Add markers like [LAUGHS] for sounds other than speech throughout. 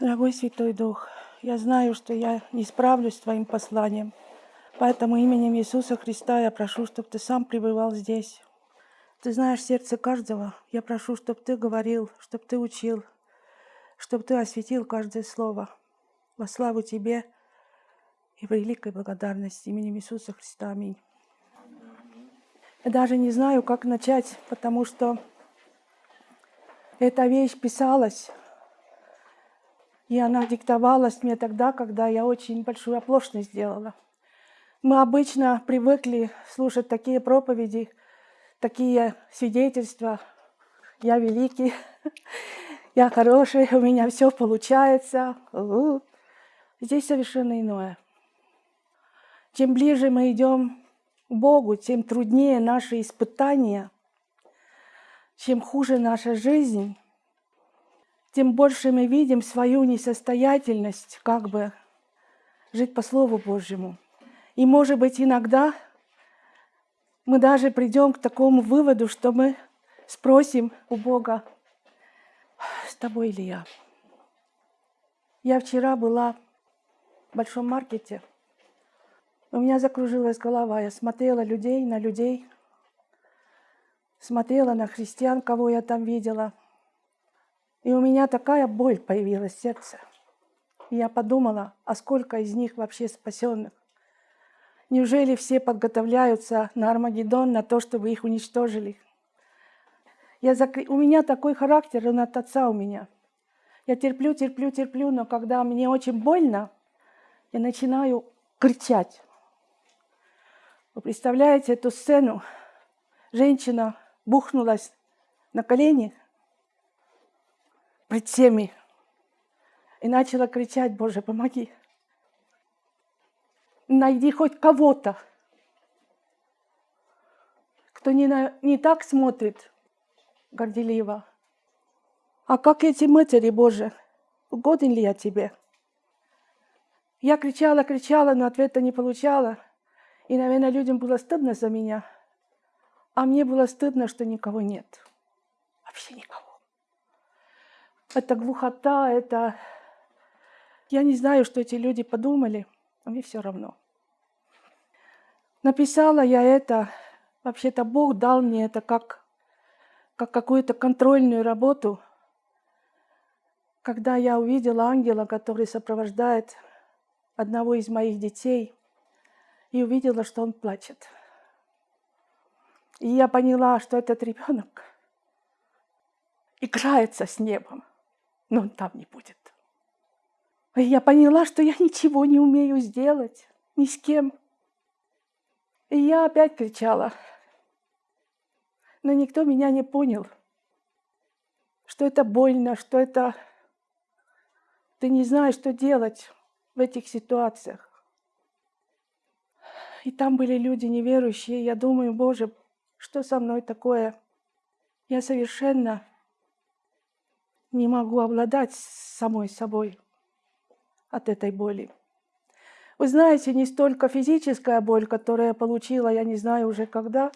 Дорогой Святой Дух, я знаю, что я не справлюсь с Твоим посланием, поэтому именем Иисуса Христа я прошу, чтобы Ты сам пребывал здесь. Ты знаешь сердце каждого. Я прошу, чтобы Ты говорил, чтобы Ты учил, чтобы Ты осветил каждое слово. Во славу Тебе и в великой благодарности именем Иисуса Христа. Аминь. Я даже не знаю, как начать, потому что эта вещь писалась, и она диктовалась мне тогда, когда я очень большую оплошность сделала. Мы обычно привыкли слушать такие проповеди, такие свидетельства. Я великий, [LAUGHS] я хороший, у меня все получается. Здесь совершенно иное. Чем ближе мы идем к Богу, тем труднее наши испытания, чем хуже наша жизнь, тем больше мы видим свою несостоятельность, как бы жить по Слову Божьему. И, может быть, иногда мы даже придем к такому выводу, что мы спросим у Бога, с тобой ли я? Я вчера была в большом маркете – у меня закружилась голова. Я смотрела людей, на людей, смотрела на христиан, кого я там видела. И у меня такая боль появилась в сердце. Я подумала, а сколько из них вообще спасенных? Неужели все подготовляются на Армагеддон, на то, чтобы их уничтожили? Я закр... У меня такой характер, он от отца у меня. Я терплю, терплю, терплю, но когда мне очень больно, я начинаю кричать. Вы представляете эту сцену? Женщина бухнулась на колени пред всеми и начала кричать, Боже, помоги. Найди хоть кого-то, кто не, на, не так смотрит горделиво. А как эти матери, Боже, угоден ли я тебе? Я кричала, кричала, но ответа не получала – и, наверное, людям было стыдно за меня, а мне было стыдно, что никого нет. Вообще никого. Это глухота, это... Я не знаю, что эти люди подумали, а мне все равно. Написала я это, вообще-то Бог дал мне это как, как какую-то контрольную работу, когда я увидела ангела, который сопровождает одного из моих детей – и увидела, что он плачет. И я поняла, что этот ребенок играется с небом, но он там не будет. И я поняла, что я ничего не умею сделать ни с кем. И я опять кричала. Но никто меня не понял, что это больно, что это... Ты не знаешь, что делать в этих ситуациях. И там были люди неверующие. Я думаю, Боже, что со мной такое? Я совершенно не могу обладать самой собой от этой боли. Вы знаете, не столько физическая боль, которую я получила, я не знаю уже когда,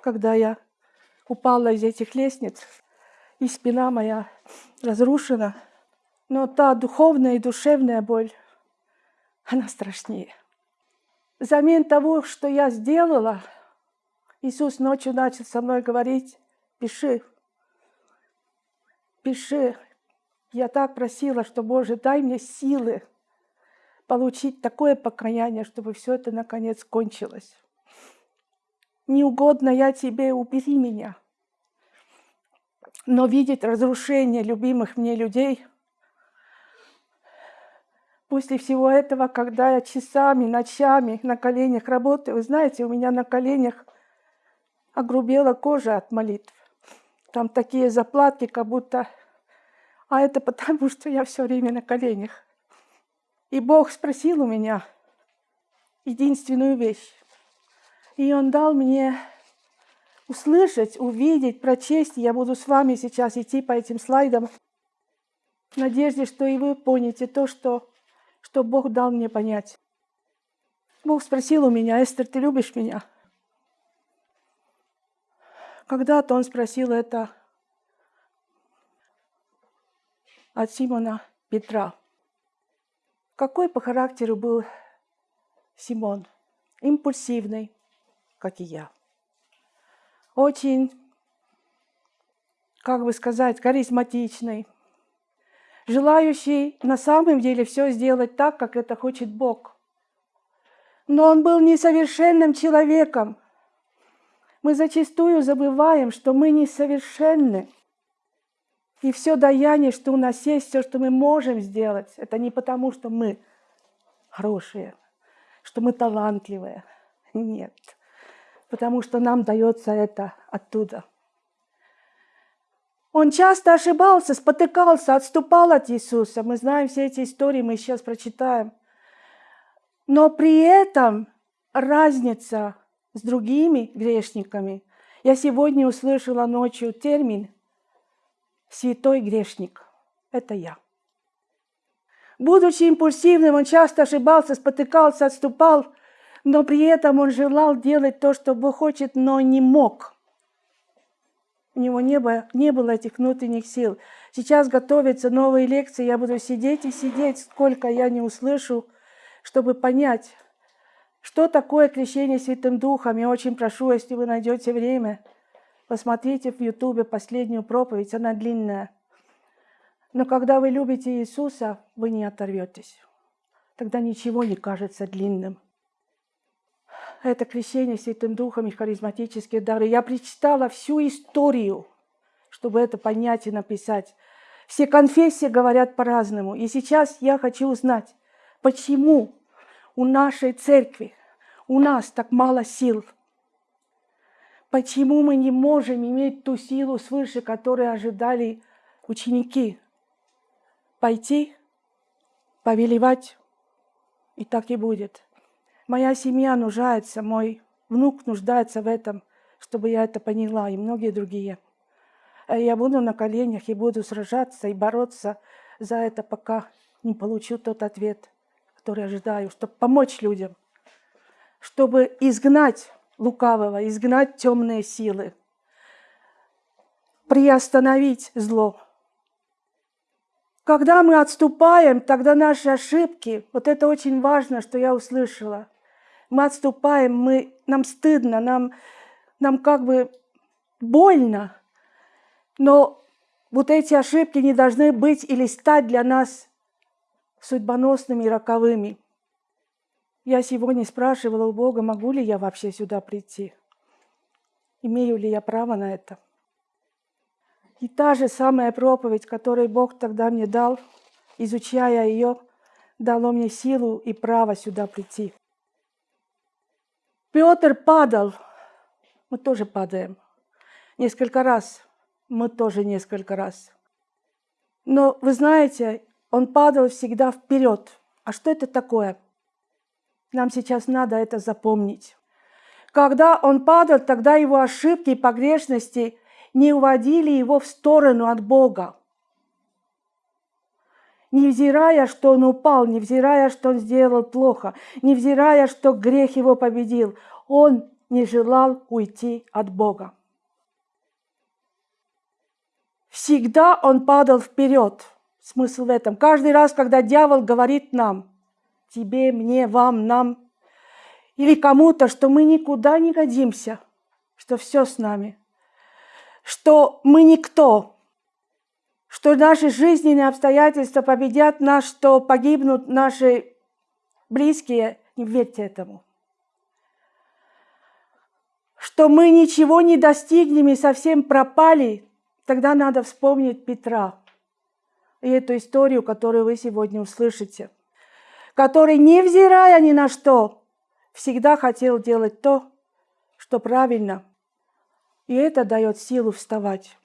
когда я упала из этих лестниц, и спина моя разрушена, но та духовная и душевная боль, она страшнее – взамен того, что я сделала, Иисус ночью начал со мной говорить, пиши, пиши. Я так просила, что, Боже, дай мне силы получить такое покаяние, чтобы все это наконец кончилось. Не угодно я тебе, убери меня. Но видеть разрушение любимых мне людей – После всего этого, когда я часами, ночами на коленях работаю, вы знаете, у меня на коленях огрубела кожа от молитв. Там такие заплатки, как будто... А это потому, что я все время на коленях. И Бог спросил у меня единственную вещь. И Он дал мне услышать, увидеть, прочесть. Я буду с вами сейчас идти по этим слайдам в надежде, что и вы поняте то, что что Бог дал мне понять. Бог спросил у меня, Эстер, ты любишь меня? Когда-то он спросил это от Симона Петра. Какой по характеру был Симон? Импульсивный, как и я. Очень, как бы сказать, харизматичный, желающий на самом деле все сделать так, как это хочет Бог. Но он был несовершенным человеком. Мы зачастую забываем, что мы несовершенны. И все даяние, что у нас есть, все, что мы можем сделать, это не потому, что мы хорошие, что мы талантливые. Нет. Потому что нам дается это оттуда. Он часто ошибался, спотыкался, отступал от Иисуса. Мы знаем все эти истории, мы сейчас прочитаем. Но при этом разница с другими грешниками. Я сегодня услышала ночью термин «святой грешник». Это я. Будучи импульсивным, он часто ошибался, спотыкался, отступал, но при этом он желал делать то, что Бог хочет, но не мог – у него не было, не было этих внутренних сил. Сейчас готовятся новые лекции, я буду сидеть и сидеть, сколько я не услышу, чтобы понять, что такое крещение Святым Духом. Я очень прошу, если вы найдете время, посмотрите в Ютубе последнюю проповедь, она длинная. Но когда вы любите Иисуса, вы не оторветесь. Тогда ничего не кажется длинным это крещение Святым Духом и харизматические дары. Я прочитала всю историю, чтобы это понять и написать. Все конфессии говорят по-разному. И сейчас я хочу узнать, почему у нашей церкви, у нас так мало сил. Почему мы не можем иметь ту силу свыше, которую ожидали ученики? Пойти, повелевать, и так и будет. Моя семья нуждается, мой внук нуждается в этом, чтобы я это поняла, и многие другие. Э, я буду на коленях и буду сражаться и бороться за это, пока не получу тот ответ, который ожидаю, чтобы помочь людям, чтобы изгнать лукавого, изгнать темные силы, приостановить зло. Когда мы отступаем, тогда наши ошибки, вот это очень важно, что я услышала – мы отступаем, мы, нам стыдно, нам, нам как бы больно. Но вот эти ошибки не должны быть или стать для нас судьбоносными и роковыми. Я сегодня спрашивала у Бога, могу ли я вообще сюда прийти? Имею ли я право на это? И та же самая проповедь, которую Бог тогда мне дал, изучая ее, дало мне силу и право сюда прийти. Петр падал, мы тоже падаем. Несколько раз, мы тоже несколько раз. Но вы знаете, он падал всегда вперед. А что это такое? Нам сейчас надо это запомнить. Когда он падал, тогда его ошибки и погрешности не уводили его в сторону от Бога невзирая, что он упал, невзирая, что он сделал плохо, невзирая, что грех его победил, он не желал уйти от Бога. Всегда он падал вперед. Смысл в этом. Каждый раз, когда дьявол говорит нам, тебе, мне, вам, нам, или кому-то, что мы никуда не годимся, что все с нами, что мы никто, что наши жизненные обстоятельства победят нас, что погибнут наши близкие, не верьте этому. Что мы ничего не достигнем и совсем пропали, тогда надо вспомнить Петра и эту историю, которую вы сегодня услышите, который, невзирая ни на что, всегда хотел делать то, что правильно, и это дает силу вставать.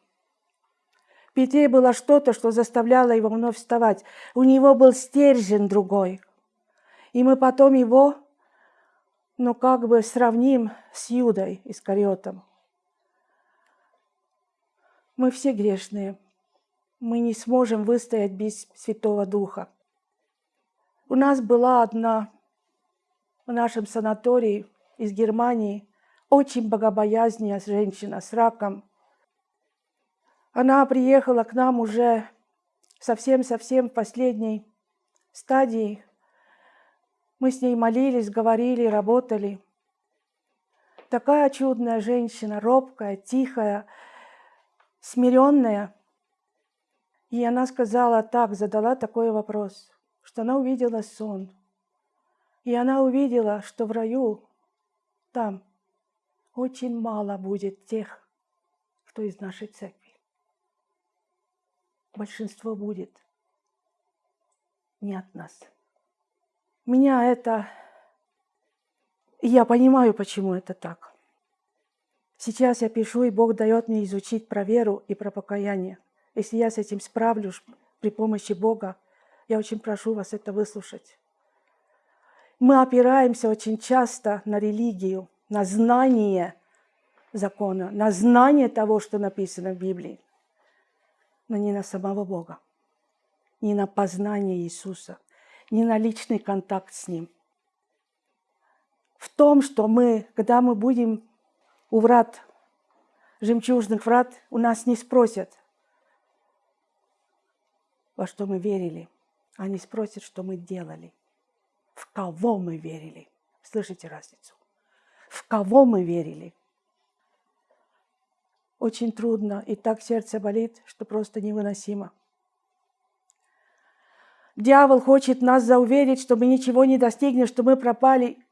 В было что-то, что заставляло его вновь вставать. У него был стержень другой. И мы потом его, ну, как бы сравним с Юдой Искариотом. Мы все грешные. Мы не сможем выстоять без Святого Духа. У нас была одна в нашем санатории из Германии очень богобоязненная женщина с раком – она приехала к нам уже совсем-совсем в последней стадии Мы с ней молились, говорили, работали. Такая чудная женщина, робкая, тихая, смиренная. И она сказала так, задала такой вопрос, что она увидела сон. И она увидела, что в раю, там, очень мало будет тех, кто из нашей церкви. Большинство будет не от нас. Меня это... Я понимаю, почему это так. Сейчас я пишу, и Бог дает мне изучить про веру и про покаяние. Если я с этим справлюсь при помощи Бога, я очень прошу вас это выслушать. Мы опираемся очень часто на религию, на знание закона, на знание того, что написано в Библии, но не на самого Бога, не на познание Иисуса, не на личный контакт с Ним. В том, что мы, когда мы будем у врат, жемчужных врат, у нас не спросят, во что мы верили. Они спросят, что мы делали, в кого мы верили. Слышите разницу? В кого мы верили? Очень трудно, и так сердце болит, что просто невыносимо. Дьявол хочет нас зауверить, что мы ничего не достигнем, что мы пропали.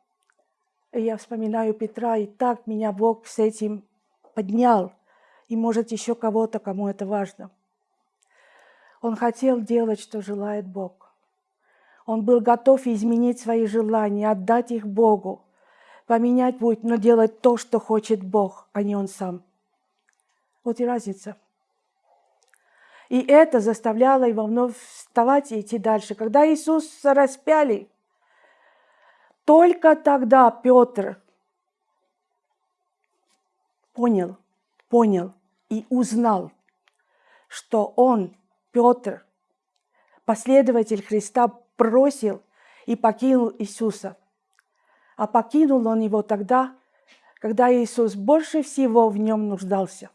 И я вспоминаю Петра, и так меня Бог с этим поднял. И может еще кого-то, кому это важно. Он хотел делать, что желает Бог. Он был готов изменить свои желания, отдать их Богу, поменять путь, но делать то, что хочет Бог, а не он сам. Вот и разница. И это заставляло его вновь вставать и идти дальше. Когда Иисуса распяли, только тогда Петр понял, понял и узнал, что он Петр, последователь Христа, бросил и покинул Иисуса. А покинул он его тогда, когда Иисус больше всего в нем нуждался.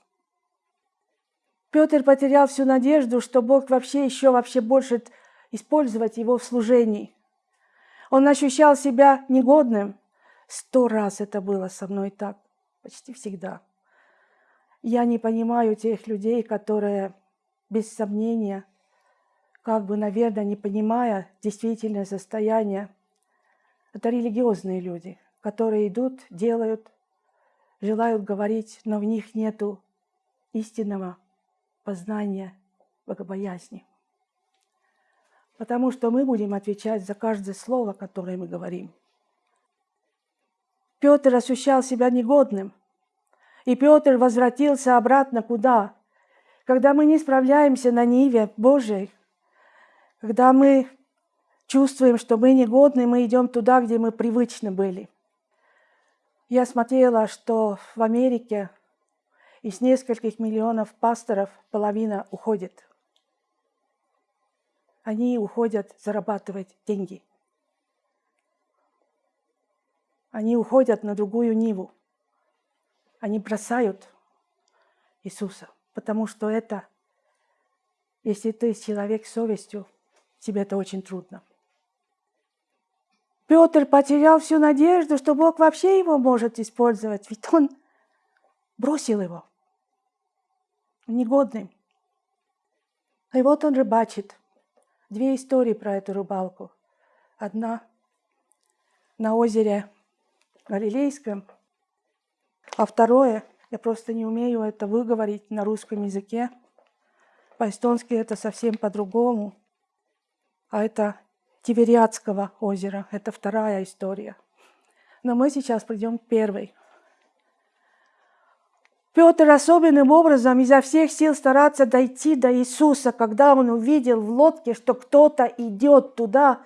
Петр потерял всю надежду, что Бог вообще еще вообще больше использовать его в служении. Он ощущал себя негодным. Сто раз это было со мной так, почти всегда. Я не понимаю тех людей, которые без сомнения, как бы, наверное, не понимая действительное состояние. Это религиозные люди, которые идут, делают, желают говорить, но в них нету истинного познания богобоязни. Потому что мы будем отвечать за каждое слово, которое мы говорим. Петр ощущал себя негодным, и Петр возвратился обратно куда? Когда мы не справляемся на Ниве Божьей, когда мы чувствуем, что мы негодны, мы идем туда, где мы привычны были. Я смотрела, что в Америке из нескольких миллионов пасторов половина уходит. Они уходят зарабатывать деньги. Они уходят на другую Ниву. Они бросают Иисуса потому что это, если ты человек с совестью, тебе это очень трудно. Петр потерял всю надежду, что Бог вообще его может использовать, ведь он бросил его негодным. И вот он рыбачит. Две истории про эту рыбалку. Одна на озере Галилейском, а второе я просто не умею это выговорить на русском языке. По-эстонски это совсем по-другому. А это Тивериадского озера. Это вторая история. Но мы сейчас придем к первой. Петр особенным образом изо всех сил старается дойти до Иисуса, когда он увидел в лодке, что кто-то идет туда,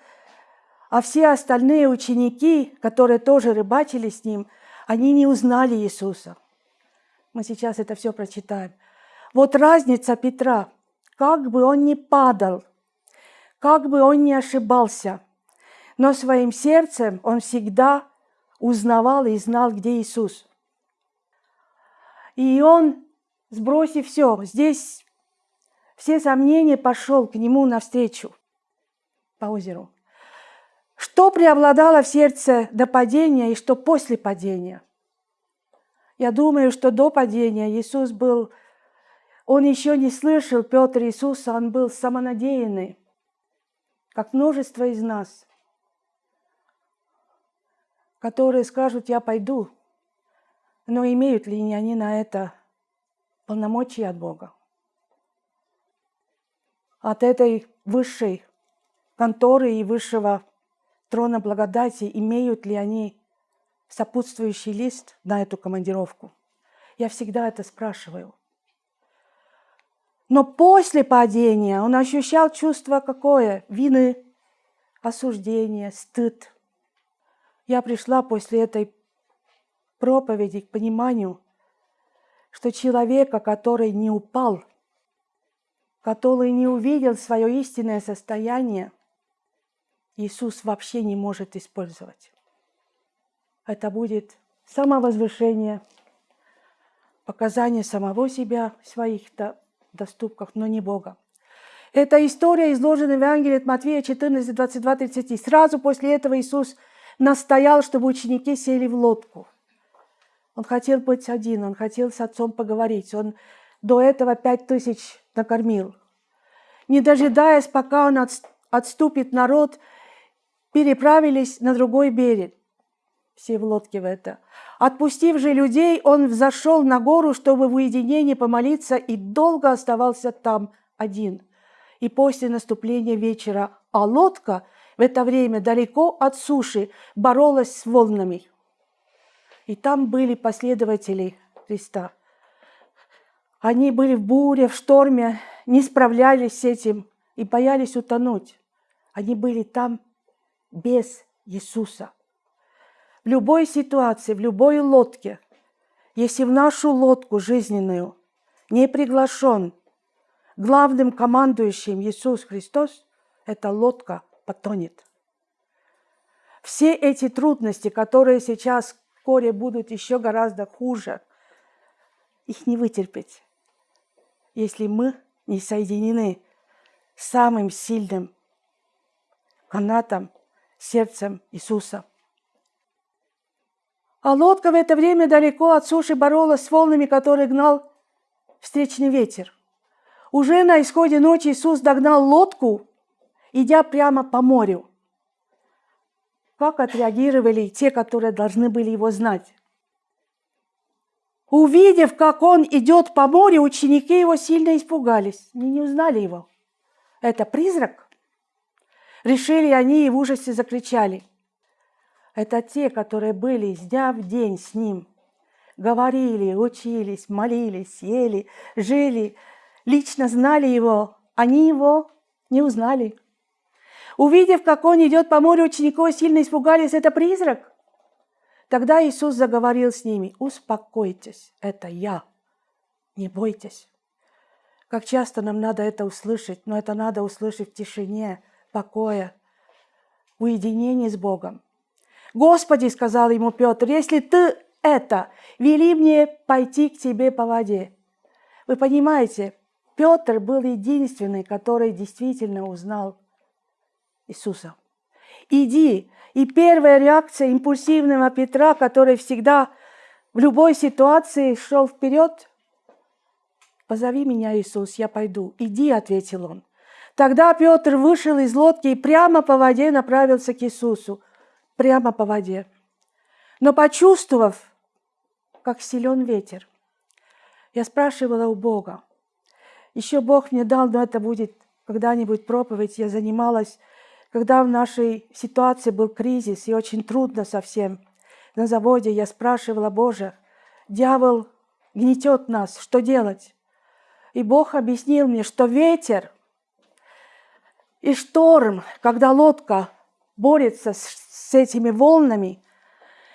а все остальные ученики, которые тоже рыбачили с ним, они не узнали Иисуса. Мы сейчас это все прочитаем. Вот разница Петра. Как бы он ни падал, как бы он ни ошибался, но своим сердцем он всегда узнавал и знал, где Иисус. И он, сбросив все, здесь все сомнения, пошел к нему навстречу по озеру. Что преобладало в сердце до падения и что после падения? Я думаю, что до падения Иисус был, он еще не слышал Петр Иисуса, он был самонадеянный, как множество из нас, которые скажут, я пойду, но имеют ли они на это полномочия от Бога? От этой высшей конторы и высшего трона благодати, имеют ли они сопутствующий лист на эту командировку? Я всегда это спрашиваю. Но после падения он ощущал чувство какое? Вины, осуждения, стыд. Я пришла после этой проповеди к пониманию, что человека, который не упал, который не увидел свое истинное состояние, Иисус вообще не может использовать. Это будет самовозвышение, показание самого себя в своих доступках, но не Бога. Эта история изложена в Евангелии от Матфея 14, 22, 30. Сразу после этого Иисус настоял, чтобы ученики сели в лодку. Он хотел быть один, он хотел с отцом поговорить. Он до этого пять тысяч накормил. Не дожидаясь, пока он отступит народ, переправились на другой берег. Все в лодке в это. Отпустив же людей, он взошел на гору, чтобы в уединении помолиться, и долго оставался там один. И после наступления вечера, а лодка в это время далеко от суши боролась с волнами. И там были последователи Христа. Они были в буре, в шторме, не справлялись с этим и боялись утонуть. Они были там без Иисуса. В любой ситуации, в любой лодке, если в нашу лодку жизненную не приглашен главным командующим Иисус Христос, эта лодка потонет. Все эти трудности, которые сейчас вскоре будут еще гораздо хуже, их не вытерпеть, если мы не соединены с самым сильным канатом сердцем Иисуса. А лодка в это время далеко от суши боролась с волнами, которые гнал встречный ветер. Уже на исходе ночи Иисус догнал лодку, идя прямо по морю. Как отреагировали те, которые должны были его знать? Увидев, как он идет по морю, ученики его сильно испугались. Они не узнали его. Это призрак? Решили они и в ужасе закричали. Это те, которые были с дня в день с ним. Говорили, учились, молились, ели, жили, лично знали его. Они его не узнали. Увидев, как он идет по морю, учеников сильно испугались. Это призрак? Тогда Иисус заговорил с ними. Успокойтесь, это я. Не бойтесь. Как часто нам надо это услышать, но это надо услышать в тишине, покоя, уединении с Богом. «Господи, — сказал ему Петр, — если ты это, вели мне пойти к тебе по воде». Вы понимаете, Петр был единственный, который действительно узнал Иисуса. «Иди!» И первая реакция импульсивного Петра, который всегда в любой ситуации шел вперед, «Позови меня, Иисус, я пойду». «Иди», — ответил он. Тогда Петр вышел из лодки и прямо по воде направился к Иисусу. Прямо по воде. Но почувствовав, как силен ветер, я спрашивала у Бога. Еще Бог мне дал, но это будет когда-нибудь проповедь. Я занималась, когда в нашей ситуации был кризис и очень трудно совсем. На заводе я спрашивала, Боже, дьявол гнетет нас, что делать? И Бог объяснил мне, что ветер – и шторм, когда лодка борется с, с этими волнами,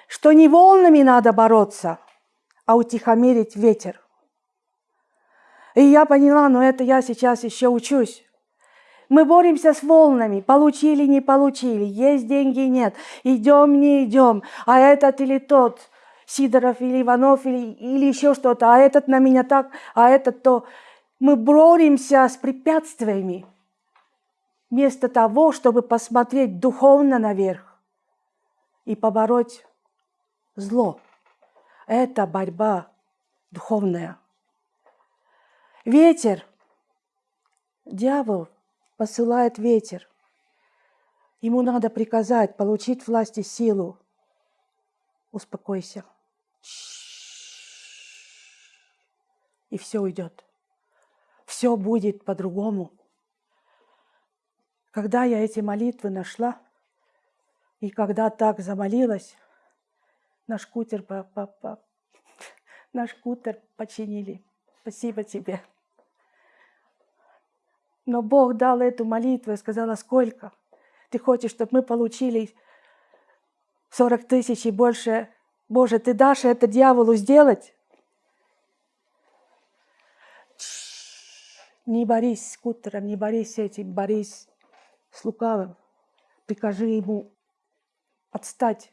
что не волнами надо бороться, а утихомирить ветер. И я поняла, но это я сейчас еще учусь. Мы боремся с волнами, получили, не получили, есть деньги, нет, идем, не идем, а этот или тот, Сидоров или Иванов или, или еще что-то, а этот на меня так, а этот то. Мы боремся с препятствиями. вместо того, чтобы посмотреть духовно наверх и побороть зло. Это борьба духовная. Ветер. Дьявол посылает ветер. Ему надо приказать, получить власть и силу. Успокойся. И все уйдет. Все будет по-другому. Когда я эти молитвы нашла, и когда так замолилась, наш кутер, по, по, по, наш кутер починили. Спасибо тебе. Но Бог дал эту молитву и сказала, сколько? Ты хочешь, чтобы мы получили 40 тысяч и больше? Боже, ты дашь это дьяволу сделать? Не борись с кутером, не борись с этим, борись с лукавым. Прикажи ему отстать.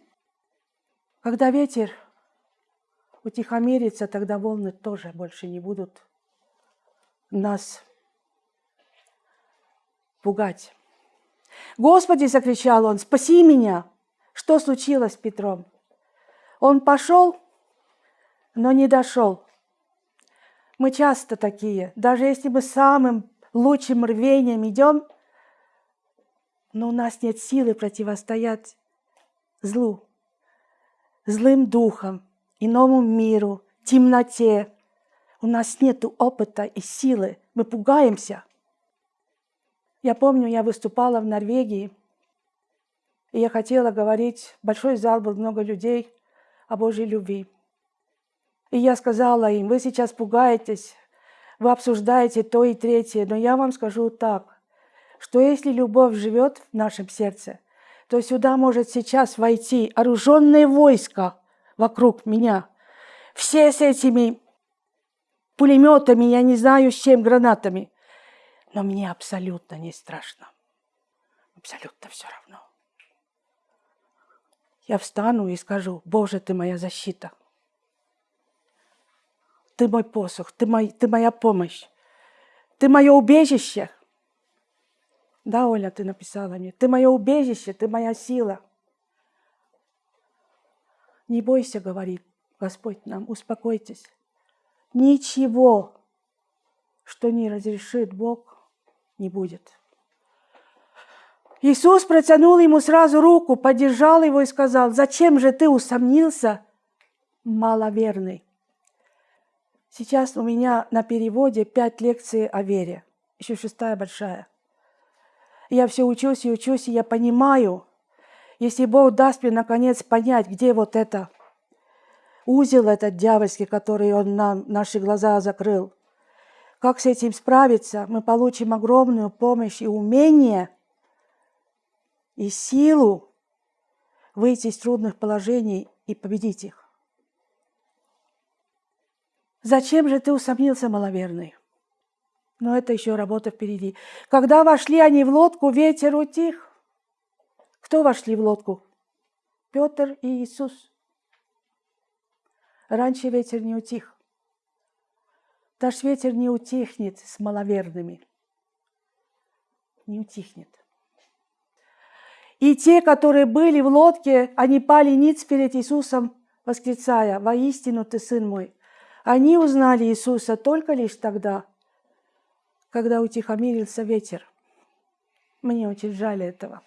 Когда ветер утихомирится, тогда волны тоже больше не будут нас пугать. «Господи!» – закричал он, «спаси меня!» Что случилось с Петром? Он пошел, но не дошел. Мы часто такие. Даже если мы самым лучшим рвением идем – но у нас нет силы противостоять злу, злым духам, иному миру, темноте. У нас нет опыта и силы, мы пугаемся. Я помню, я выступала в Норвегии, и я хотела говорить, большой зал был, много людей, о Божьей любви. И я сказала им, вы сейчас пугаетесь, вы обсуждаете то и третье, но я вам скажу так, что если любовь живет в нашем сердце, то сюда может сейчас войти оруженное войско вокруг меня. Все с этими пулеметами, я не знаю с чем, гранатами. Но мне абсолютно не страшно. Абсолютно все равно. Я встану и скажу, Боже, ты моя защита. Ты мой посох, ты, мой, ты моя помощь. Ты мое убежище – да, Оля, ты написала мне. Ты мое убежище, ты моя сила. Не бойся, говорит Господь нам, успокойтесь. Ничего, что не разрешит Бог, не будет. Иисус протянул ему сразу руку, поддержал его и сказал, «Зачем же ты усомнился, маловерный?» Сейчас у меня на переводе пять лекций о вере, еще шестая большая я все учусь и учусь, и я понимаю, если Бог даст мне наконец понять, где вот это узел этот дьявольский, который Он нам наши глаза закрыл, как с этим справиться, мы получим огромную помощь и умение, и силу выйти из трудных положений и победить их. Зачем же ты усомнился, маловерный? Но это еще работа впереди. Когда вошли они в лодку, ветер утих. Кто вошли в лодку? Петр и Иисус. Раньше ветер не утих. Наш ветер не утихнет с маловерными. Не утихнет. И те, которые были в лодке, они пали ниц перед Иисусом, восклицая, «Воистину ты сын мой». Они узнали Иисуса только лишь тогда – когда утихомирился ветер. Мне очень жаль этого.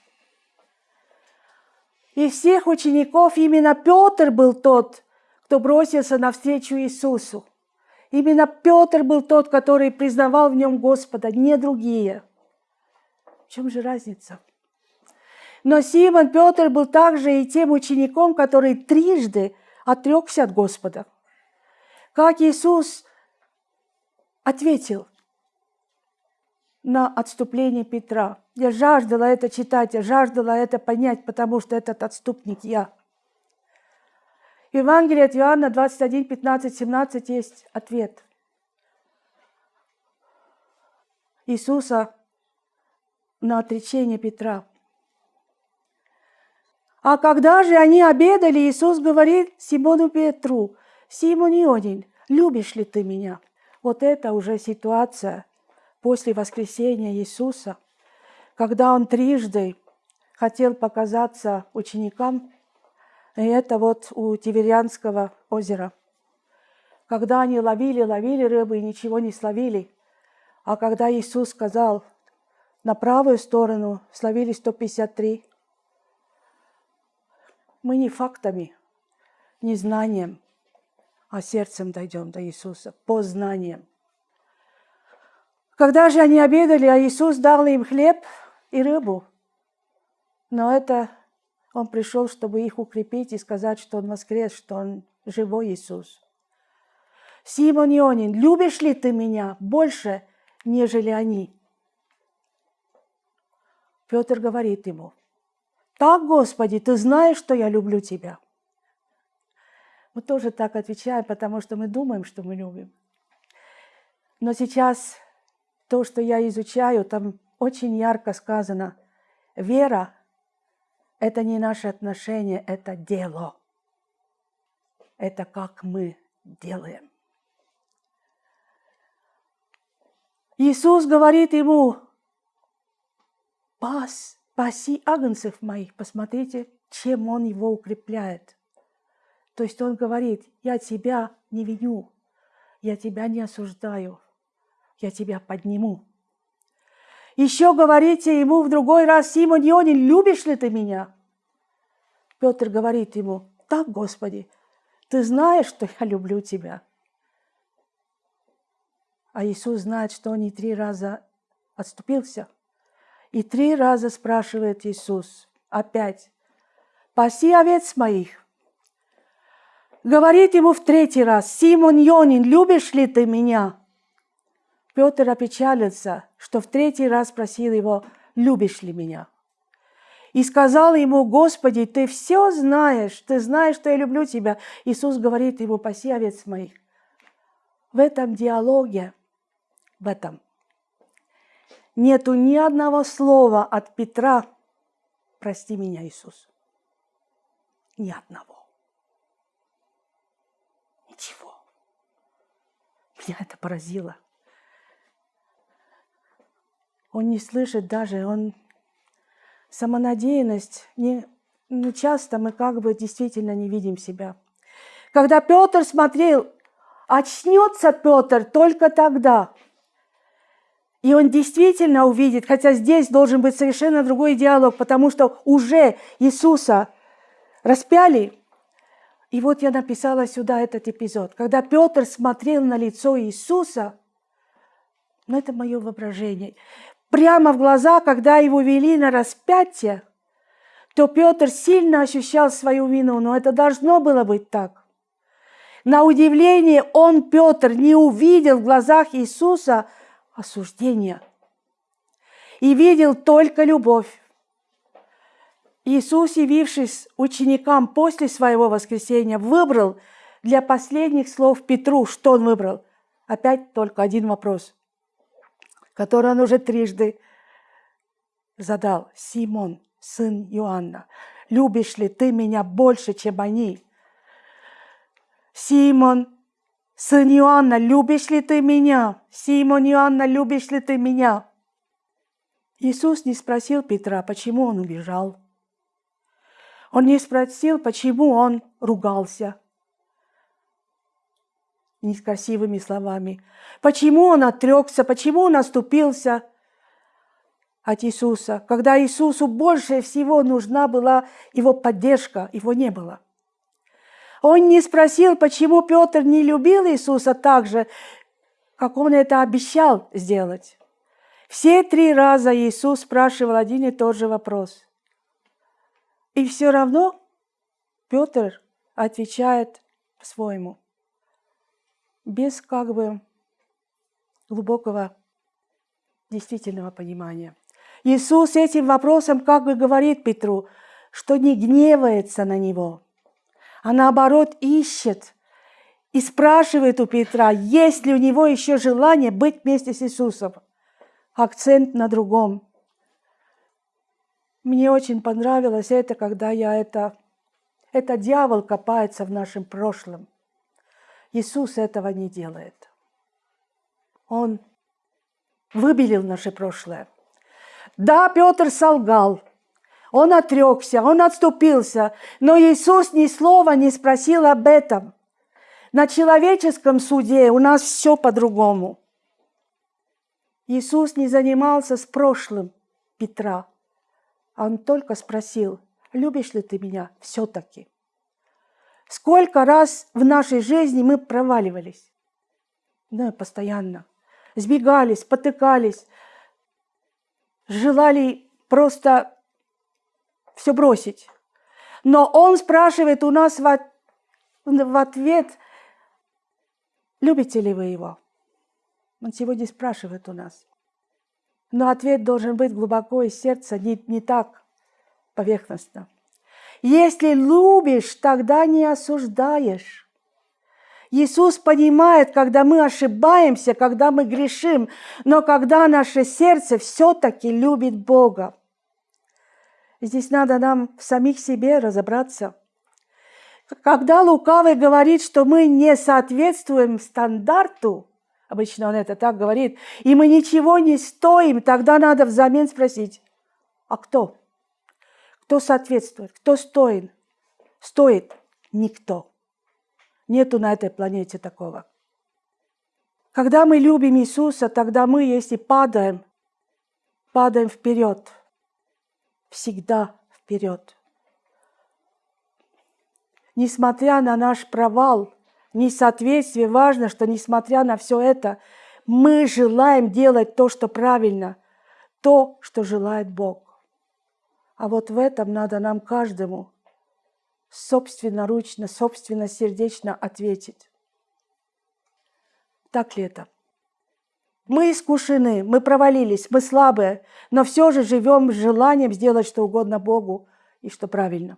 Из всех учеников именно Петр был тот, кто бросился навстречу Иисусу. Именно Петр был тот, который признавал в нем Господа, не другие. В чем же разница? Но Симон Петр был также и тем учеником, который трижды отрекся от Господа. Как Иисус ответил, на отступление Петра. Я жаждала это читать, я жаждала это понять, потому что этот отступник я. В Евангелии от Иоанна 21, 15, 17 есть ответ. Иисуса на отречение Петра. А когда же они обедали, Иисус говорит Симону Петру, «Симон Ионин, любишь ли ты меня?» Вот это уже ситуация – после воскресения Иисуса, когда он трижды хотел показаться ученикам, и это вот у Тиверианского озера. Когда они ловили, ловили рыбы и ничего не словили. А когда Иисус сказал, на правую сторону словили 153, мы не фактами, не знанием, а сердцем дойдем до Иисуса, по знаниям. Когда же они обедали, а Иисус дал им хлеб и рыбу. Но это Он пришел, чтобы их укрепить и сказать, что Он воскрес, что Он живой Иисус. Симон Ионин, любишь ли ты меня больше, нежели они? Петр говорит ему, так, Господи, ты знаешь, что я люблю тебя. Мы тоже так отвечаем, потому что мы думаем, что мы любим. Но сейчас то, что я изучаю, там очень ярко сказано, вера – это не наше отношение, это дело. Это как мы делаем. Иисус говорит ему, пас, паси агнцев моих, посмотрите, чем Он его укрепляет. То есть Он говорит, я тебя не виню, я тебя не осуждаю, я тебя подниму. Еще говорите ему в другой раз, Симон Ионин, любишь ли ты меня? Петр говорит ему, так, Господи, ты знаешь, что я люблю тебя. А Иисус знает, что он не три раза отступился. И три раза спрашивает Иисус опять, «Паси овец моих». Говорит ему в третий раз, «Симон Йонин, любишь ли ты меня?» Петр опечалился, что в третий раз спросил его, «Любишь ли меня?» И сказал ему, «Господи, ты все знаешь, ты знаешь, что я люблю тебя». Иисус говорит ему, «Паси овец моих». В этом диалоге, в этом, нету ни одного слова от Петра «Прости меня, Иисус». Ни одного. Ничего. Меня это поразило. Он не слышит даже, он самонадеянность, не, ну, часто мы как бы действительно не видим себя. Когда Петр смотрел, очнется Петр только тогда. И он действительно увидит, хотя здесь должен быть совершенно другой диалог, потому что уже Иисуса распяли. И вот я написала сюда этот эпизод. Когда Петр смотрел на лицо Иисуса, ну это мое воображение, прямо в глаза, когда его вели на распятие, то Петр сильно ощущал свою вину, но это должно было быть так. На удивление он, Петр, не увидел в глазах Иисуса осуждения и видел только любовь. Иисус, явившись ученикам после своего воскресения, выбрал для последних слов Петру, что он выбрал? Опять только один вопрос который он уже трижды задал. Симон, сын Иоанна, любишь ли ты меня больше, чем они? Симон, сын Иоанна, любишь ли ты меня? Симон Иоанна, любишь ли ты меня? Иисус не спросил Петра, почему он убежал. Он не спросил, почему он ругался некрасивыми словами. Почему он отрекся, почему он оступился от Иисуса, когда Иисусу больше всего нужна была его поддержка, его не было. Он не спросил, почему Петр не любил Иисуса так же, как он это обещал сделать. Все три раза Иисус спрашивал один и тот же вопрос. И все равно Петр отвечает по-своему без как бы глубокого действительного понимания. Иисус этим вопросом как бы говорит Петру, что не гневается на него, а наоборот ищет и спрашивает у Петра, есть ли у него еще желание быть вместе с Иисусом. Акцент на другом. Мне очень понравилось это, когда я это... Это дьявол копается в нашем прошлом. Иисус этого не делает. Он выбелил наше прошлое. Да, Петр солгал, он отрекся, он отступился, но Иисус ни слова не спросил об этом. На человеческом суде у нас все по-другому. Иисус не занимался с прошлым Петра, он только спросил, любишь ли ты меня все-таки? Сколько раз в нашей жизни мы проваливались? Да, постоянно. Сбегались, потыкались, желали просто все бросить. Но он спрашивает у нас в, в ответ, любите ли вы его? Он сегодня спрашивает у нас. Но ответ должен быть глубоко из сердца, не, не так поверхностно. Если любишь, тогда не осуждаешь. Иисус понимает, когда мы ошибаемся, когда мы грешим, но когда наше сердце все-таки любит Бога. Здесь надо нам в самих себе разобраться. Когда лукавый говорит, что мы не соответствуем стандарту, обычно он это так говорит, и мы ничего не стоим, тогда надо взамен спросить, а кто? Кто соответствует? Кто стоит? Стоит никто. Нету на этой планете такого. Когда мы любим Иисуса, тогда мы, если падаем, падаем вперед. Всегда вперед. Несмотря на наш провал, несоответствие, важно, что несмотря на все это, мы желаем делать то, что правильно, то, что желает Бог. А вот в этом надо нам каждому собственноручно, собственно сердечно ответить. Так ли это? Мы искушены, мы провалились, мы слабые, но все же живем с желанием сделать что угодно Богу и что правильно.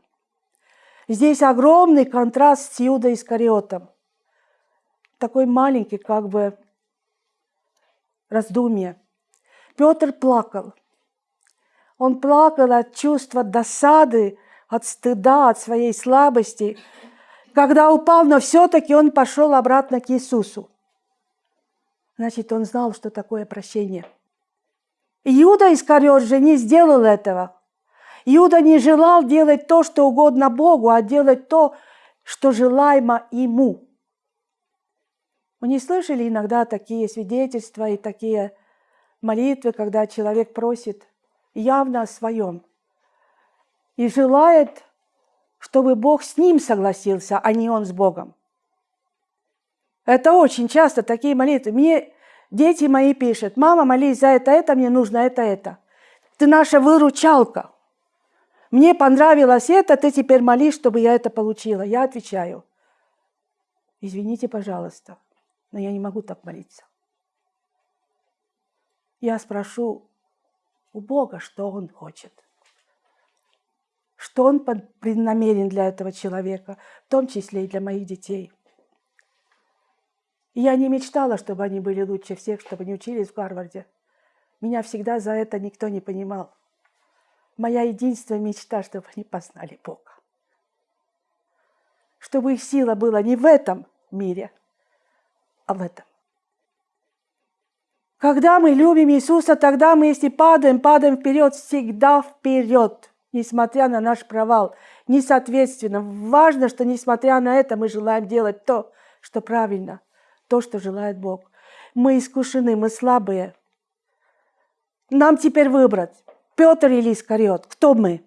Здесь огромный контраст с Иудой Искариотом. Такой маленький как бы раздумье. Петр плакал – он плакал от чувства досады, от стыда, от своей слабости. Когда упал, но все-таки он пошел обратно к Иисусу. Значит, он знал, что такое прощение. Иуда Искариот же не сделал этого. Иуда не желал делать то, что угодно Богу, а делать то, что желаемо ему. Вы не слышали иногда такие свидетельства и такие молитвы, когда человек просит – явно о своем и желает, чтобы Бог с ним согласился, а не он с Богом. Это очень часто такие молитвы. Мне дети мои пишут, мама, молись за это, это, мне нужно это, это. Ты наша выручалка. Мне понравилось это, ты теперь молись, чтобы я это получила. Я отвечаю, извините, пожалуйста, но я не могу так молиться. Я спрошу, у Бога, что Он хочет. Что Он преднамерен для этого человека, в том числе и для моих детей. И я не мечтала, чтобы они были лучше всех, чтобы они учились в Гарварде. Меня всегда за это никто не понимал. Моя единственная мечта, чтобы они познали Бога. Чтобы их сила была не в этом мире, а в этом. Когда мы любим Иисуса, тогда мы, если падаем, падаем вперед, всегда вперед, несмотря на наш провал. Несоответственно, важно, что несмотря на это мы желаем делать то, что правильно, то, что желает Бог. Мы искушены, мы слабые. Нам теперь выбрать, Петр или Искариот, кто мы?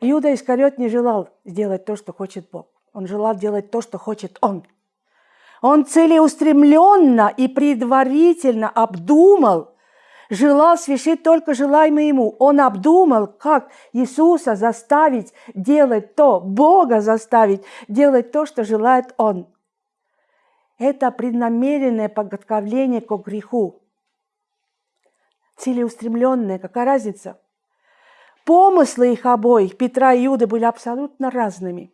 Иуда Искариот не желал сделать то, что хочет Бог. Он желал делать то, что хочет Он – он целеустремленно и предварительно обдумал, желал свершить только желаемое ему. Он обдумал, как Иисуса заставить делать то, Бога заставить делать то, что желает Он. Это преднамеренное подготовление к греху. Целеустремленное, какая разница? Помыслы их обоих, Петра и Иуды, были абсолютно разными.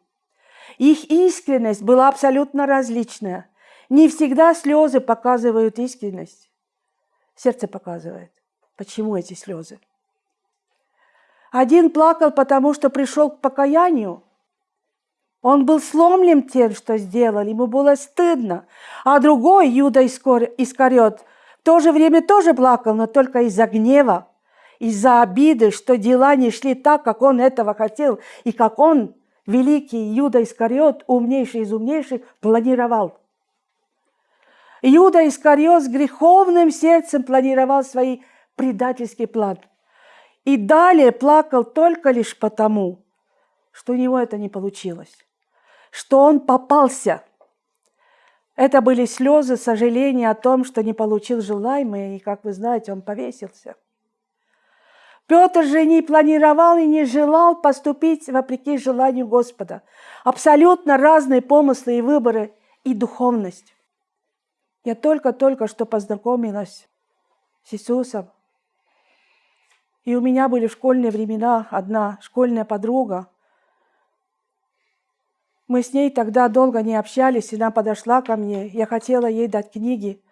Их искренность была абсолютно различная – не всегда слезы показывают искренность. Сердце показывает. Почему эти слезы? Один плакал, потому что пришел к покаянию. Он был сломлен тем, что сделал, ему было стыдно. А другой, Юда Искариот, в то же время тоже плакал, но только из-за гнева, из-за обиды, что дела не шли так, как он этого хотел, и как он, великий Иуда Искариот, умнейший из умнейших, планировал. Иуда Искариот с греховным сердцем планировал свои предательский план. И далее плакал только лишь потому, что у него это не получилось, что он попался. Это были слезы сожаления о том, что не получил желаемое, и, как вы знаете, он повесился. Петр же не планировал и не желал поступить вопреки желанию Господа. Абсолютно разные помыслы и выборы и духовность. Я только-только что познакомилась с Иисусом, и у меня были в школьные времена одна школьная подруга. Мы с ней тогда долго не общались, и она подошла ко мне. Я хотела ей дать книги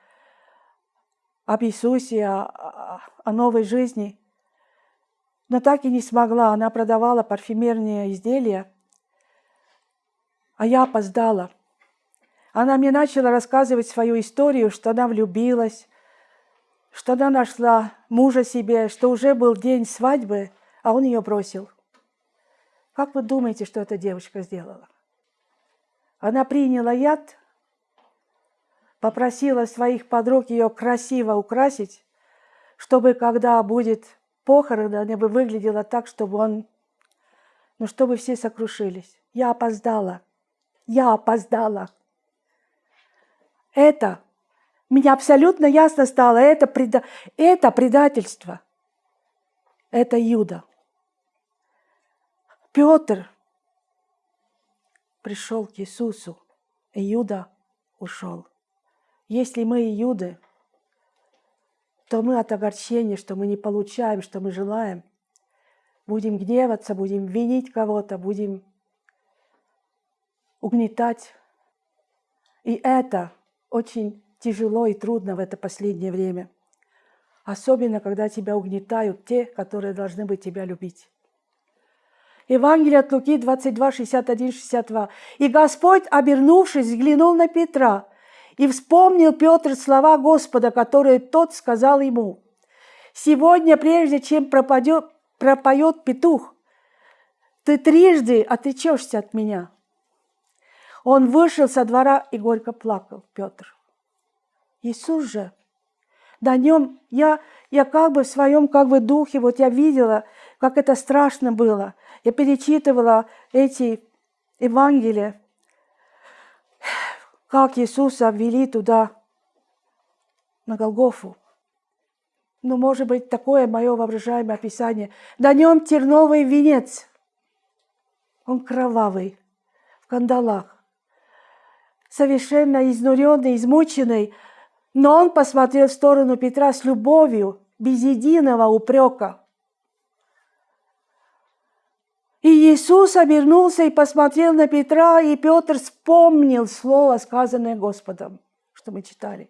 об Иисусе, о, о новой жизни. Но так и не смогла. Она продавала парфюмерные изделия, а я опоздала. Она мне начала рассказывать свою историю, что она влюбилась, что она нашла мужа себе, что уже был день свадьбы, а он ее бросил. Как вы думаете, что эта девочка сделала? Она приняла яд, попросила своих подруг ее красиво украсить, чтобы когда будет похорон, она бы выглядела так, чтобы он, ну, чтобы все сокрушились. Я опоздала. Я опоздала. Это мне абсолютно ясно стало, это, преда... это предательство. Это Юда. Петр пришел к Иисусу, и Юда ушел. Если мы Иуды, то мы от огорчения, что мы не получаем, что мы желаем, будем гневаться, будем винить кого-то, будем угнетать. И это очень тяжело и трудно в это последнее время. Особенно, когда тебя угнетают те, которые должны быть тебя любить. Евангелие от Луки 22, 61, 62. «И Господь, обернувшись, взглянул на Петра, и вспомнил Петр слова Господа, которые тот сказал ему. «Сегодня, прежде чем пропадет, пропоет петух, ты трижды отречешься от меня». Он вышел со двора и горько плакал, Петр. Иисус же, на нем я, я как бы в своем как бы духе, вот я видела, как это страшно было. Я перечитывала эти Евангелия, как Иисуса ввели туда, на Голгофу. Ну, может быть, такое мое воображаемое описание. На нем терновый венец. Он кровавый, в кандалах. Совершенно изнуренный, измученный, но он посмотрел в сторону Петра с любовью, без единого упрека. И Иисус обернулся и посмотрел на Петра, и Петр вспомнил слово, сказанное Господом, что мы читали.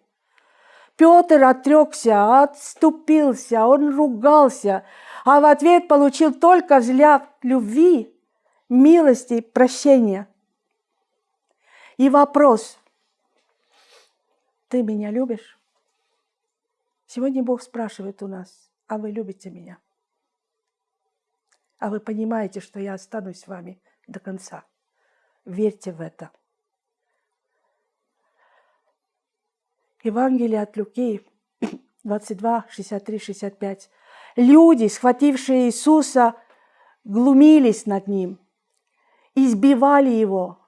Петр отрекся, отступился, он ругался, а в ответ получил только взгляд любви, милости, прощения. И вопрос – ты меня любишь? Сегодня Бог спрашивает у нас, а вы любите меня? А вы понимаете, что я останусь с вами до конца. Верьте в это. Евангелие от Луки 22, 63, 65. Люди, схватившие Иисуса, глумились над Ним, избивали Его,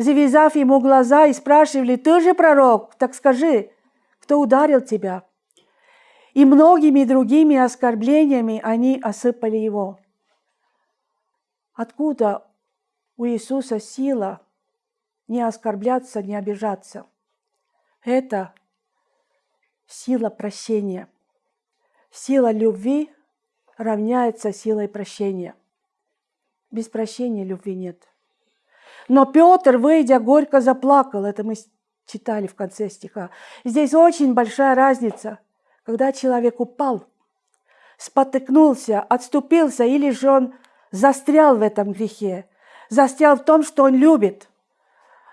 завязав ему глаза и спрашивали, ты же пророк, так скажи, кто ударил тебя? И многими другими оскорблениями они осыпали его. Откуда у Иисуса сила не оскорбляться, не обижаться? Это сила прощения. Сила любви равняется силой прощения. Без прощения любви нет. Но Петр, выйдя, горько заплакал. Это мы читали в конце стиха. Здесь очень большая разница, когда человек упал, спотыкнулся, отступился, или же он застрял в этом грехе, застрял в том, что он любит.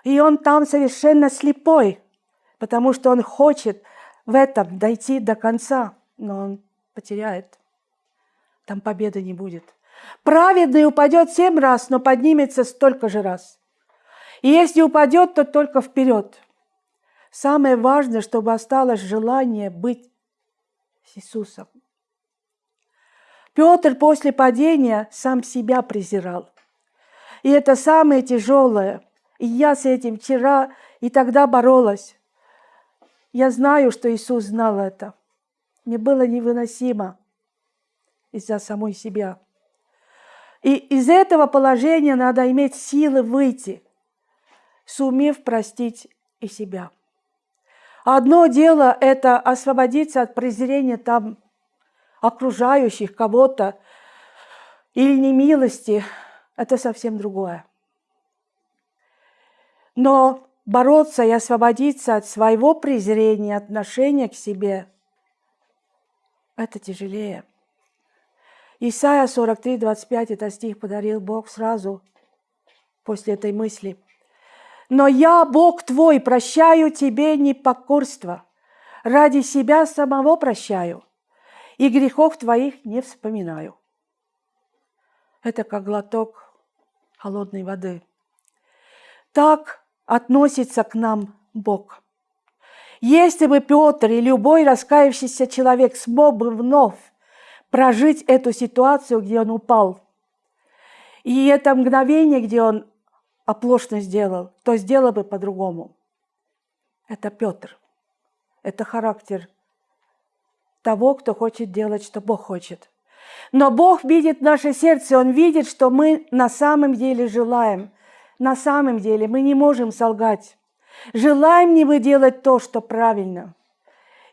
И он там совершенно слепой, потому что он хочет в этом дойти до конца, но он потеряет. там победы не будет. Праведный упадет семь раз, но поднимется столько же раз. И если упадет, то только вперед. Самое важное, чтобы осталось желание быть с Иисусом. Петр после падения сам себя презирал. И это самое тяжелое. И я с этим вчера и тогда боролась. Я знаю, что Иисус знал это. Мне было невыносимо из-за самой себя. И из этого положения надо иметь силы выйти, сумев простить и себя. Одно дело – это освободиться от презрения там окружающих кого-то или немилости – это совсем другое. Но бороться и освободиться от своего презрения, отношения к себе – это тяжелее. Исайя 43, 25, это стих подарил Бог сразу после этой мысли. «Но я, Бог твой, прощаю тебе непокорство, ради себя самого прощаю, и грехов твоих не вспоминаю». Это как глоток холодной воды. Так относится к нам Бог. Если бы Петр и любой раскаявшийся человек смог бы вновь прожить эту ситуацию, где он упал. И это мгновение, где он оплошно сделал, то сделал бы по-другому. Это Петр. Это характер того, кто хочет делать, что Бог хочет. Но Бог видит наше сердце, Он видит, что мы на самом деле желаем. На самом деле мы не можем солгать. Желаем ли мы делать то, что правильно?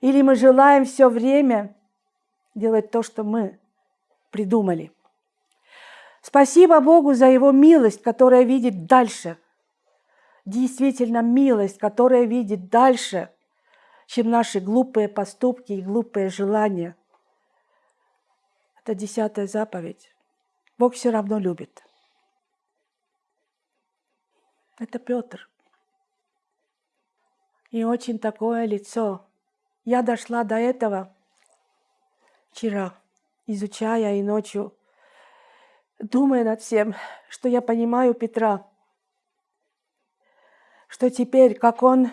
Или мы желаем все время делать то, что мы придумали. Спасибо Богу за Его милость, которая видит дальше. Действительно милость, которая видит дальше, чем наши глупые поступки и глупые желания. Это десятая заповедь. Бог все равно любит. Это Петр. И очень такое лицо. Я дошла до этого – вчера, изучая и ночью, думая над всем, что я понимаю Петра, что теперь, как он,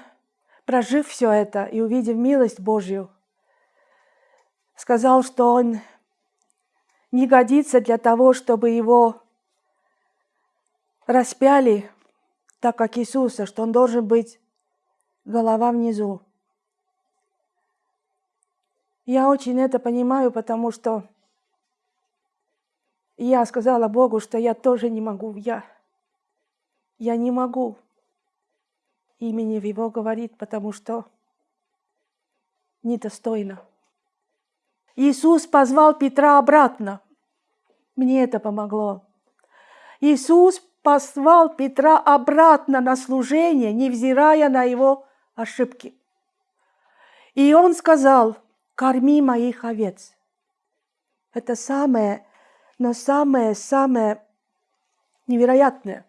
прожив все это и увидев милость Божью, сказал, что он не годится для того, чтобы его распяли, так как Иисуса, что он должен быть голова внизу. Я очень это понимаю, потому что я сказала Богу, что я тоже не могу. Я, я не могу имени в Его говорить, потому что недостойно. Иисус позвал Петра обратно. Мне это помогло. Иисус позвал Петра обратно на служение, невзирая на его ошибки. И он сказал, корми моих овец. Это самое, но самое-самое невероятное.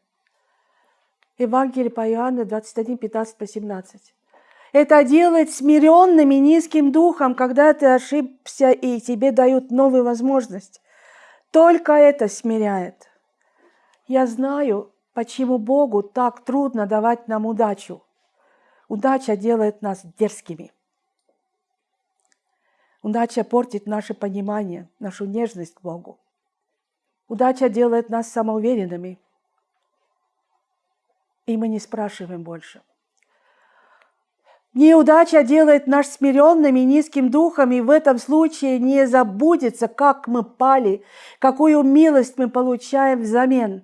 Евангелие по Иоанну 21, 15 по 17. Это делает смиренным и низким духом, когда ты ошибся и тебе дают новую возможность. Только это смиряет. Я знаю, почему Богу так трудно давать нам удачу. Удача делает нас дерзкими. Удача портит наше понимание, нашу нежность к Богу. Удача делает нас самоуверенными, и мы не спрашиваем больше. Неудача делает нас смиренными, низким духом, и в этом случае не забудется, как мы пали, какую милость мы получаем взамен.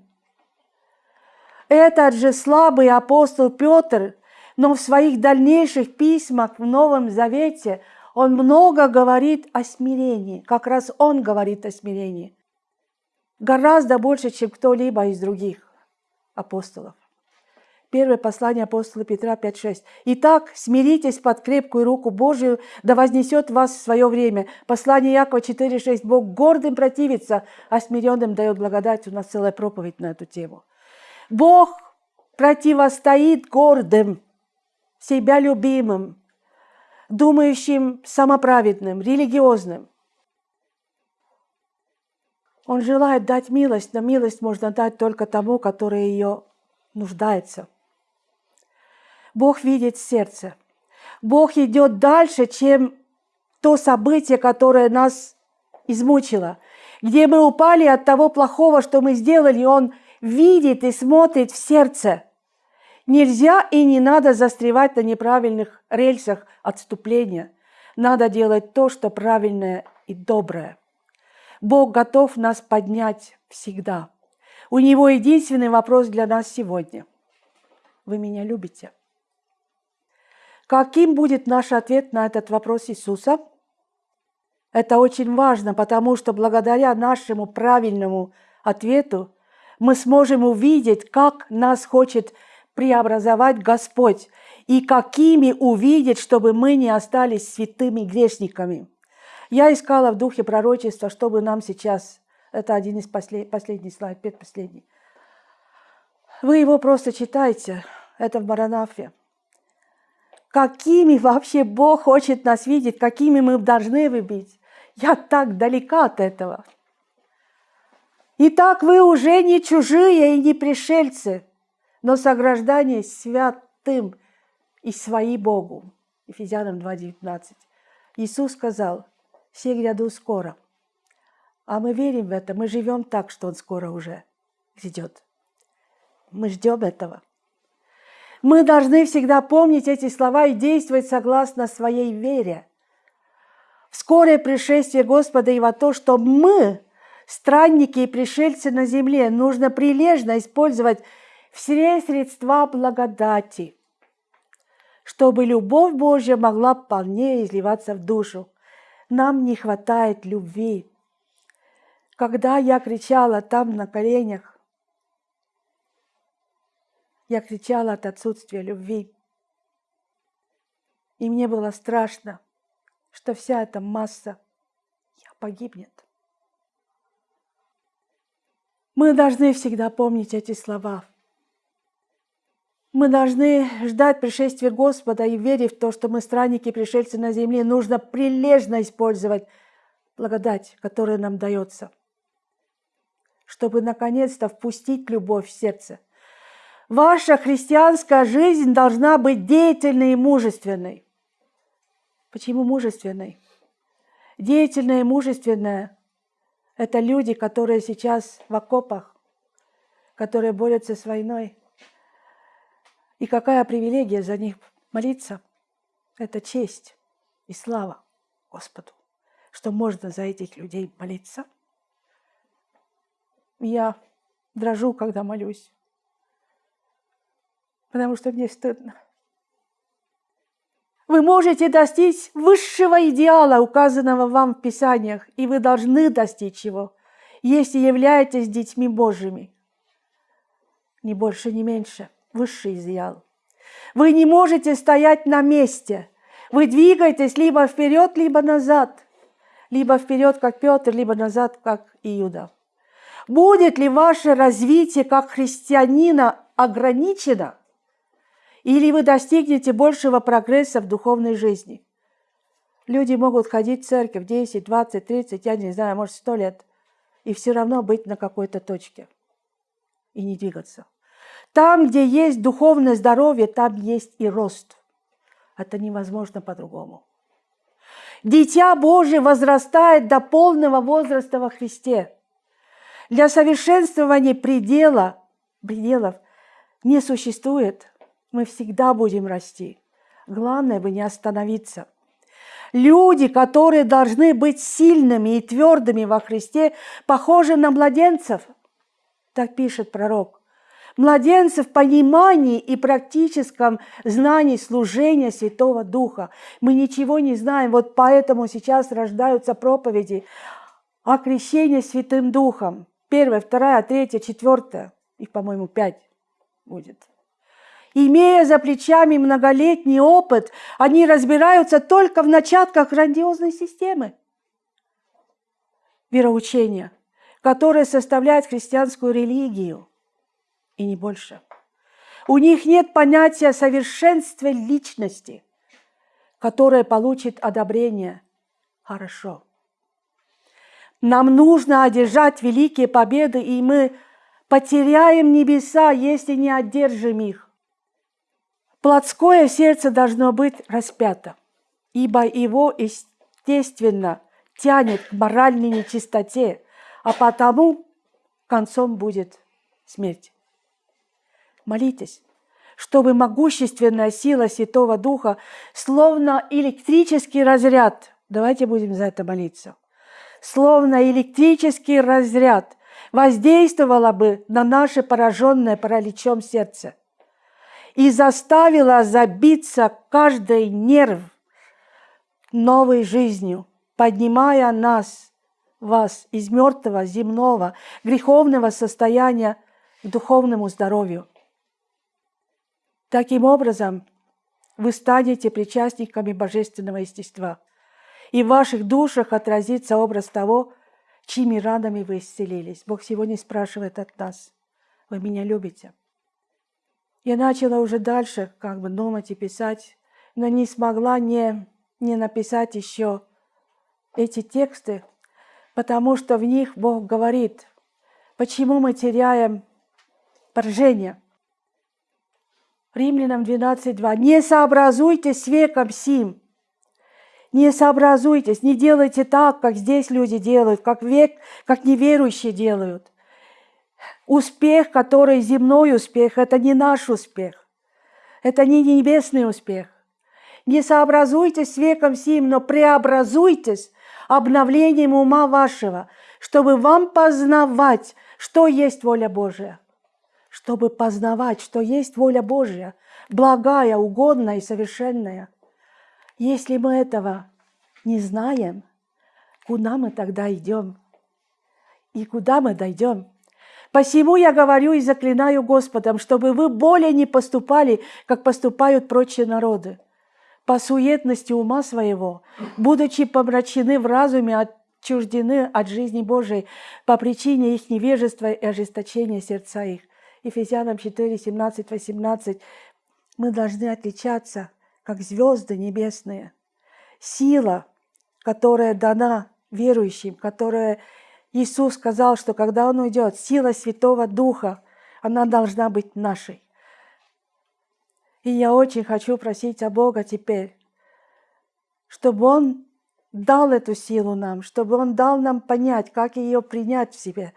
Этот же слабый апостол Петр, но в своих дальнейших письмах в Новом Завете – он много говорит о смирении, как раз он говорит о смирении. Гораздо больше, чем кто-либо из других апостолов. Первое послание апостола Петра 5.6. «Итак, смиритесь под крепкую руку Божию, да вознесет вас в свое время». Послание Якова 4.6. «Бог гордым противится, а смиренным дает благодать». У нас целая проповедь на эту тему. Бог противостоит гордым, себя любимым, думающим самоправедным, религиозным. Он желает дать милость, но милость можно дать только тому, который ее нуждается. Бог видит сердце. Бог идет дальше, чем то событие, которое нас измучило, где мы упали от того плохого, что мы сделали, Он видит и смотрит в сердце. Нельзя и не надо застревать на неправильных рельсах отступления. Надо делать то, что правильное и доброе. Бог готов нас поднять всегда. У Него единственный вопрос для нас сегодня. Вы меня любите? Каким будет наш ответ на этот вопрос Иисуса? Это очень важно, потому что благодаря нашему правильному ответу мы сможем увидеть, как нас хочет преобразовать Господь и какими увидеть, чтобы мы не остались святыми грешниками. Я искала в духе пророчества, чтобы нам сейчас, это один из послед, последний слайд, предпоследний. Вы его просто читайте, это в Маранафе какими вообще Бог хочет нас видеть, какими мы должны быть. Я так далека от этого. Итак, вы уже не чужие и не пришельцы, но сограждане святым и свои Богу. Ефезянам 2.19. Иисус сказал, все гряду скоро. А мы верим в это, мы живем так, что Он скоро уже грядет. Мы ждем этого. Мы должны всегда помнить эти слова и действовать согласно своей вере. В скорое пришествие Господа и во то, что мы, странники и пришельцы на земле, нужно прилежно использовать все средства благодати, чтобы любовь Божья могла полнее изливаться в душу. Нам не хватает любви. Когда я кричала там на коленях, я кричала от отсутствия любви. И мне было страшно, что вся эта масса погибнет. Мы должны всегда помнить эти слова. Мы должны ждать пришествия Господа и верить в то, что мы странники, пришельцы на земле. Нужно прилежно использовать благодать, которая нам дается, чтобы наконец-то впустить любовь в сердце – Ваша христианская жизнь должна быть деятельной и мужественной. Почему мужественной? Деятельная и мужественная – это люди, которые сейчас в окопах, которые борются с войной. И какая привилегия за них молиться? Это честь и слава Господу, что можно за этих людей молиться. Я дрожу, когда молюсь потому что мне стыдно. Вы можете достичь высшего идеала, указанного вам в Писаниях, и вы должны достичь его, если являетесь детьми Божьими. Ни больше, ни меньше. Высший идеал. Вы не можете стоять на месте. Вы двигаетесь либо вперед, либо назад. Либо вперед, как Петр, либо назад, как Иуда. Будет ли ваше развитие как христианина ограничено – или вы достигнете большего прогресса в духовной жизни. Люди могут ходить в церковь 10, 20, 30, я не знаю, может, 100 лет, и все равно быть на какой-то точке и не двигаться. Там, где есть духовное здоровье, там есть и рост. Это невозможно по-другому. Дитя Божие возрастает до полного возраста во Христе. Для совершенствования предела, пределов не существует мы всегда будем расти. Главное бы не остановиться. Люди, которые должны быть сильными и твердыми во Христе, похожи на младенцев. Так пишет пророк. Младенцы в понимании и практическом знании служения Святого Духа. Мы ничего не знаем, вот поэтому сейчас рождаются проповеди о крещении Святым Духом. Первая, вторая, третья, четвертая. Их, по-моему, пять будет. Имея за плечами многолетний опыт, они разбираются только в начатках грандиозной системы вероучения, которая составляет христианскую религию, и не больше. У них нет понятия совершенства личности, которое получит одобрение. Хорошо. Нам нужно одержать великие победы, и мы потеряем небеса, если не одержим их. Плотское сердце должно быть распято, ибо его, естественно, тянет к моральной нечистоте, а потому концом будет смерть. Молитесь, чтобы могущественная сила Святого Духа, словно электрический разряд, давайте будем за это молиться, словно электрический разряд воздействовала бы на наше пораженное параличом сердце и заставила забиться каждый нерв новой жизнью, поднимая нас, вас из мертвого земного греховного состояния к духовному здоровью. Таким образом, вы станете причастниками божественного естества, и в ваших душах отразится образ того, чьими ранами вы исцелились. Бог сегодня спрашивает от нас, вы меня любите? Я начала уже дальше как бы думать и писать, но не смогла не, не написать еще эти тексты, потому что в них Бог говорит, почему мы теряем поражение. Римлянам 12.2. «Не сообразуйтесь с веком сим, не сообразуйтесь, не делайте так, как здесь люди делают, как век, как неверующие делают. Успех, который земной успех, это не наш успех. Это не небесный успех. Не сообразуйтесь с веком сим, но преобразуйтесь обновлением ума вашего, чтобы вам познавать, что есть воля Божия. Чтобы познавать, что есть воля Божия, благая, угодная и совершенная – если мы этого не знаем, куда мы тогда идем? И куда мы дойдем? Посему я говорю и заклинаю Господом, чтобы вы более не поступали, как поступают прочие народы, по суетности ума своего, будучи помрачены в разуме, отчуждены от жизни Божией по причине их невежества и ожесточения сердца их. Ефесянам 4, 17, 18. Мы должны отличаться – как звезды небесные. Сила, которая дана верующим, которая Иисус сказал, что когда Он уйдет, сила Святого Духа, она должна быть нашей. И я очень хочу просить о Бога теперь, чтобы Он дал эту силу нам, чтобы Он дал нам понять, как ее принять в себе,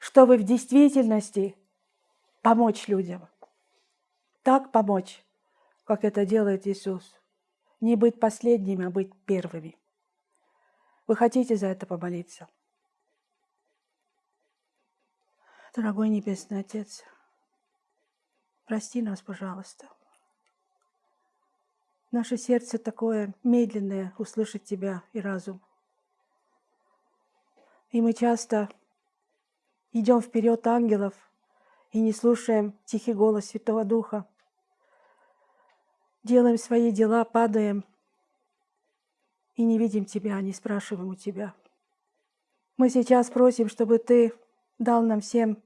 чтобы в действительности помочь людям. Так помочь, как это делает Иисус. Не быть последними, а быть первыми. Вы хотите за это помолиться? Дорогой Небесный Отец, прости нас, пожалуйста. Наше сердце такое медленное услышать Тебя и разум. И мы часто идем вперед ангелов и не слушаем тихий голос Святого Духа делаем свои дела, падаем и не видим Тебя, не спрашиваем у Тебя. Мы сейчас просим, чтобы Ты дал нам всем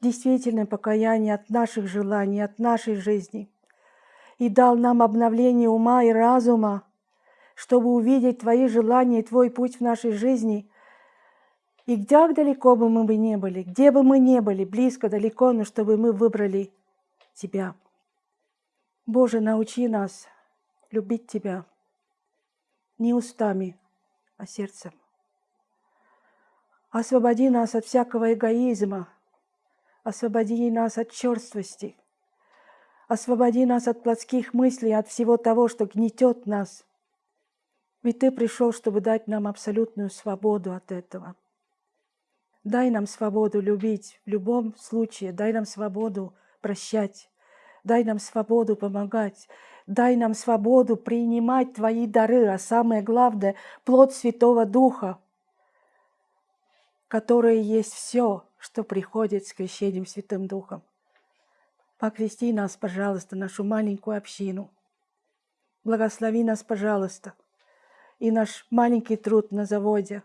действительное покаяние от наших желаний, от нашей жизни, и дал нам обновление ума и разума, чтобы увидеть Твои желания и Твой путь в нашей жизни. И где далеко бы мы бы не были, где бы мы не были, близко, далеко, но чтобы мы выбрали Тебя. Боже, научи нас любить Тебя не устами, а сердцем. Освободи нас от всякого эгоизма, освободи нас от черствости, освободи нас от плотских мыслей, от всего того, что гнетет нас. Ведь Ты пришел, чтобы дать нам абсолютную свободу от этого. Дай нам свободу любить в любом случае, дай нам свободу прощать, Дай нам свободу помогать. Дай нам свободу принимать Твои дары, а самое главное – плод Святого Духа, который есть все, что приходит с крещением Святым Духом. Покрести нас, пожалуйста, нашу маленькую общину. Благослови нас, пожалуйста, и наш маленький труд на заводе.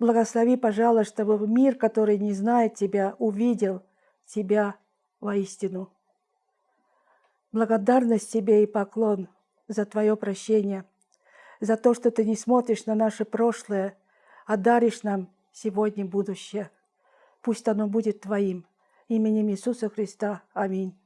Благослови, пожалуйста, чтобы мир, который не знает Тебя, увидел Тебя воистину. Благодарность тебе и поклон за твое прощение, за то, что ты не смотришь на наше прошлое, а даришь нам сегодня, будущее. Пусть оно будет Твоим. Именем Иисуса Христа. Аминь.